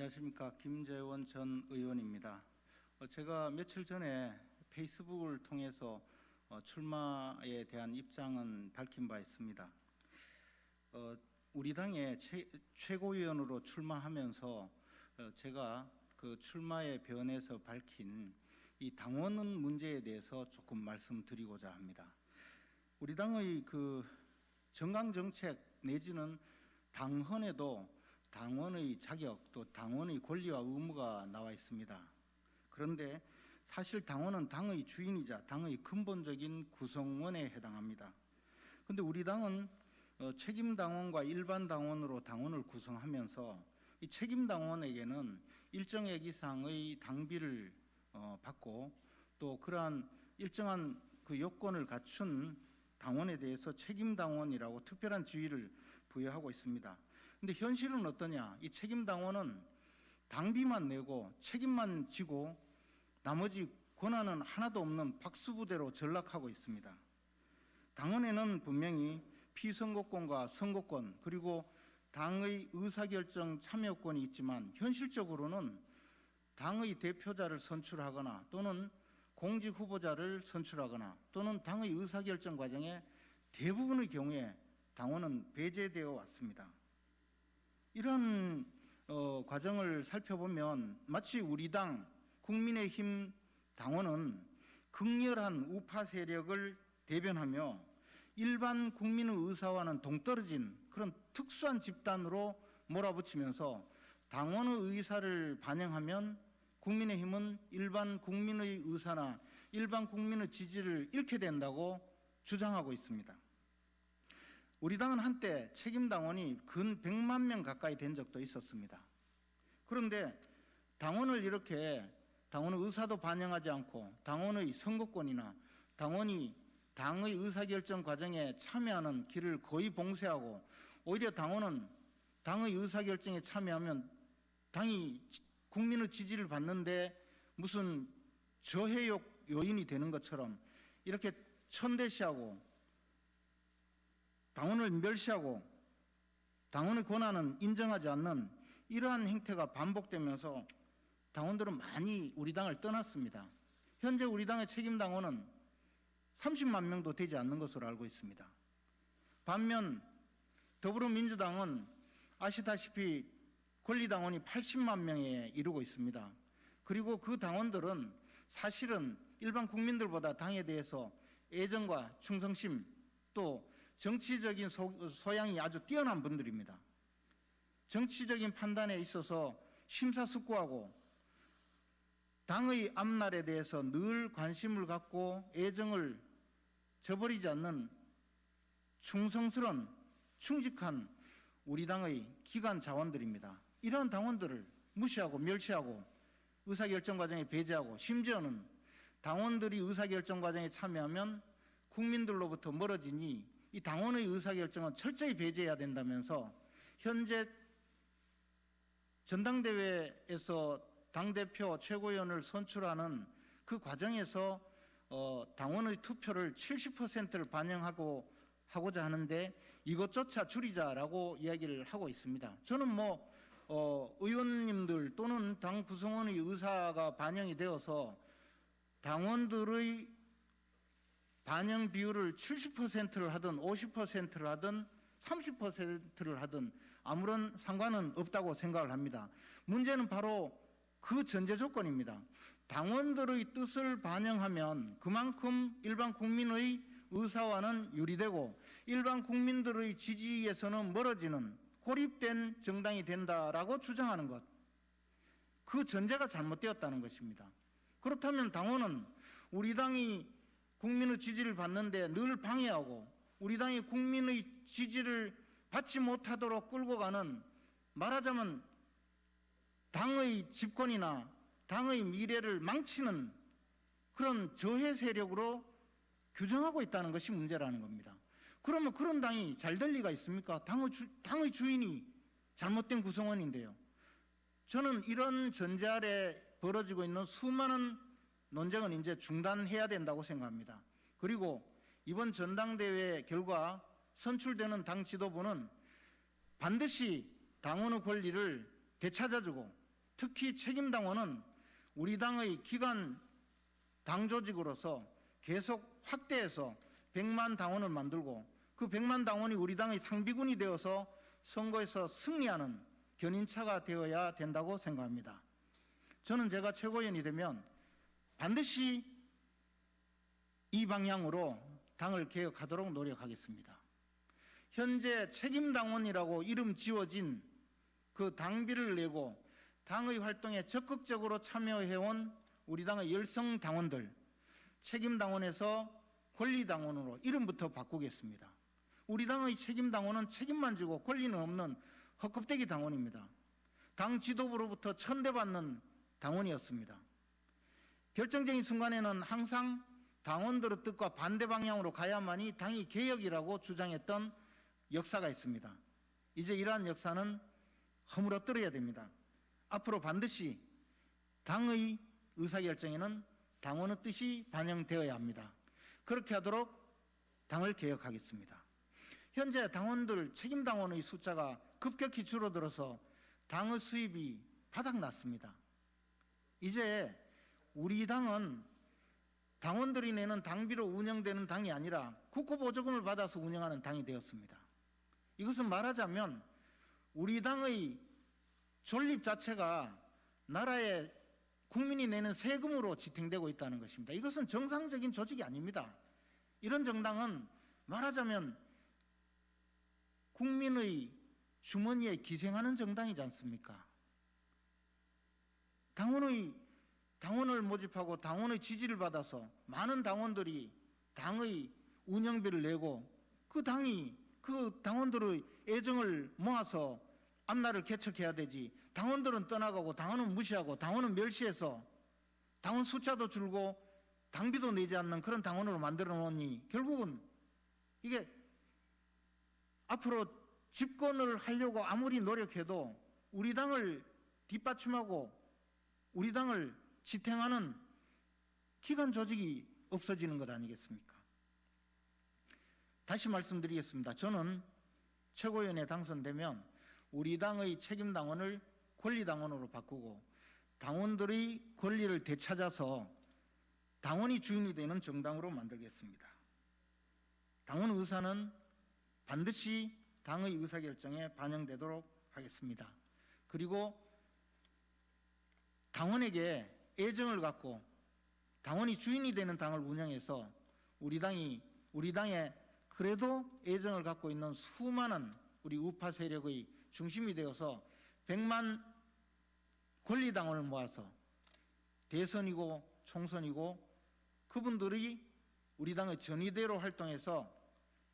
안녕하십니까 김재원 전 의원입니다. 어, 제가 며칠 전에 페이스북을 통해서 어, 출마에 대한 입장은 밝힌 바 있습니다. 어, 우리 당의 최, 최고위원으로 출마하면서 어, 제가 그 출마의 변에서 밝힌 이 당원은 문제에 대해서 조금 말씀드리고자 합니다. 우리 당의 그 정강 정책 내지는 당헌에도 당원의 자격 또 당원의 권리와 의무가 나와 있습니다. 그런데 사실 당원은 당의 주인이자 당의 근본적인 구성원에 해당합니다. 그런데 우리 당은 어, 책임 당원과 일반 당원으로 당원을 구성하면서 이 책임 당원에게는 일정액 이상의 당비를 어, 받고 또 그러한 일정한 그 요건을 갖춘 당원에 대해서 책임 당원이라고 특별한 지위를 부여하고 있습니다. 근데 현실은 어떠냐? 이 책임 당원은 당비만 내고 책임만 지고 나머지 권한은 하나도 없는 박수부대로 전락하고 있습니다. 당원에는 분명히 피선거권과 선거권 그리고 당의 의사결정 참여권이 있지만 현실적으로는 당의 대표자를 선출하거나 또는 공직 후보자를 선출하거나 또는 당의 의사결정 과정에 대부분의 경우에 당원은 배제되어 왔습니다. 이런 어, 과정을 살펴보면 마치 우리 당 국민의힘 당원은 극렬한 우파 세력을 대변하며 일반 국민의 의사와는 동떨어진 그런 특수한 집단으로 몰아붙이면서 당원의 의사를 반영하면 국민의힘은 일반 국민의 의사나 일반 국민의 지지를 잃게 된다고 주장하고 있습니다. 우리 당은 한때 책임당원이 근 100만 명 가까이 된 적도 있었습니다. 그런데 당원을 이렇게 당원의 의사도 반영하지 않고 당원의 선거권이나 당원이 당의 의사결정 과정에 참여하는 길을 거의 봉쇄하고 오히려 당원은 당의 의사결정에 참여하면 당이 국민의 지지를 받는데 무슨 저해욕 요인이 되는 것처럼 이렇게 천대시하고 당원을 멸시하고 당원의 권한은 인정하지 않는 이러한 행태가 반복되면서 당원들은 많이 우리 당을 떠났습니다. 현재 우리 당의 책임 당원은 30만 명도 되지 않는 것으로 알고 있습니다. 반면 더불어민주당은 아시다시피 권리당원이 80만 명에 이르고 있습니다. 그리고 그 당원들은 사실은 일반 국민들보다 당에 대해서 애정과 충성심 또 정치적인 소, 양이 아주 뛰어난 분들입니다. 정치적인 판단에 있어서 심사숙고하고 당의 앞날에 대해서 늘 관심을 갖고 애정을 저버리지 않는 충성스런 충직한 우리 당의 기관 자원들입니다. 이러한 당원들을 무시하고 멸시하고 의사결정 과정에 배제하고 심지어는 당원들이 의사결정 과정에 참여하면 국민들로부터 멀어지니 이 당원의 의사결정은 철저히 배제해야 된다면서 현재 전당대회에서 당대표 최고위원을 선출하는 그 과정에서 어, 당원의 투표를 70%를 반영하고 하고자 하는데 이것조차 줄이자라고 이야기를 하고 있습니다. 저는 뭐 어, 의원님들 또는 당 구성원의 의사가 반영이 되어서 당원들의 반영 비율을 70%를 하든 50%를 하든 30%를 하든 아무런 상관은 없다고 생각을 합니다. 문제는 바로 그 전제 조건입니다. 당원들의 뜻을 반영하면 그만큼 일반 국민의 의사와는 유리되고 일반 국민들의 지지에서는 멀어지는 고립된 정당이 된다라고 주장하는 것. 그 전제가 잘못되었다는 것입니다. 그렇다면 당원은 우리 당이 국민의 지지를 받는데 늘 방해하고 우리 당이 국민의 지지를 받지 못하도록 끌고 가는 말하자면 당의 집권이나 당의 미래를 망치는 그런 저해 세력으로 규정하고 있다는 것이 문제라는 겁니다. 그러면 그런 당이 잘 될 리가 있습니까? 당의, 주, 당의 주인이 잘못된 구성원인데요. 저는 이런 전제 아래 벌어지고 있는 수많은 논쟁은 이제 중단해야 된다고 생각합니다. 그리고 이번 전당대회 결과 선출되는 당 지도부는 반드시 당원의 권리를 되찾아주고 특히 책임당원은 우리 당의 기관 당 조직으로서 계속 확대해서 100만 당원을 만들고 그 100만 당원이 우리 당의 상비군이 되어서 선거에서 승리하는 견인차가 되어야 된다고 생각합니다. 저는 제가 최고위원이 되면 반드시 이 방향으로 당을 개혁하도록 노력하겠습니다. 현재 책임당원이라고 이름 지워진 그 당비를 내고 당의 활동에 적극적으로 참여해온 우리 당의 열성 당원들 책임당원에서 권리당원으로 이름부터 바꾸겠습니다. 우리 당의 책임당원은 책임만 지고 권리는 없는 헛껍데기 당원입니다. 당 지도부로부터 천대받는 당원이었습니다. 결정적인 순간에는 항상 당원들의 뜻과 반대 방향으로 가야만이 당이 개혁이라고 주장했던 역사가 있습니다. 이제 이러한 역사는 허물어뜨려야 됩니다. 앞으로 반드시 당의 의사결정에는 당원의 뜻이 반영되어야 합니다. 그렇게 하도록 당을 개혁하겠습니다. 현재 당원들 책임당원의 숫자가 급격히 줄어들어서 당의 수입이 바닥났습니다. 이제 우리 당은 당원들이 내는 당비로 운영되는 당이 아니라 국고보조금을 받아서 운영하는 당이 되었습니다. 이것은 말하자면 우리 당의 존립 자체가 나라의 국민이 내는 세금으로 지탱되고 있다는 것입니다. 이것은 정상적인 조직이 아닙니다. 이런 정당은 말하자면 국민의 주머니에 기생하는 정당이지 않습니까? 당원의 당원을 모집하고 당원의 지지를 받아서 많은 당원들이 당의 운영비를 내고 그 당이 그 당원들의 애정을 모아서 앞날을 개척해야 되지. 당원들은 떠나가고 당원은 무시하고 당원은 멸시해서 당원 숫자도 줄고 당비도 내지 않는 그런 당원으로 만들어 놓으니 결국은 이게 앞으로 집권을 하려고 아무리 노력해도 우리 당을 뒷받침하고 우리 당을 지탱하는 기관 조직이 없어지는 것 아니겠습니까? 다시 말씀드리겠습니다. 저는 최고위원에 당선되면 우리 당의 책임당원을 권리당원으로 바꾸고 당원들의 권리를 되찾아서 당원이 주인이 되는 정당으로 만들겠습니다. 당원 의사는 반드시 당의 의사결정에 반영되도록 하겠습니다. 그리고 당원에게 애정을 갖고 당원이 주인이 되는 당을 운영해서 우리 당이 우리 당에 그래도 애정을 갖고 있는 수많은 우리 우파 세력의 중심이 되어서 100만 권리당원을 모아서 대선이고 총선이고 그분들이 우리 당의 전위대로 활동해서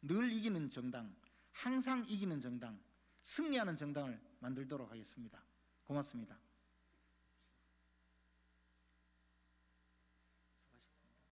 늘 이기는 정당, 항상 이기는 정당, 승리하는 정당을 만들도록 하겠습니다. 고맙습니다.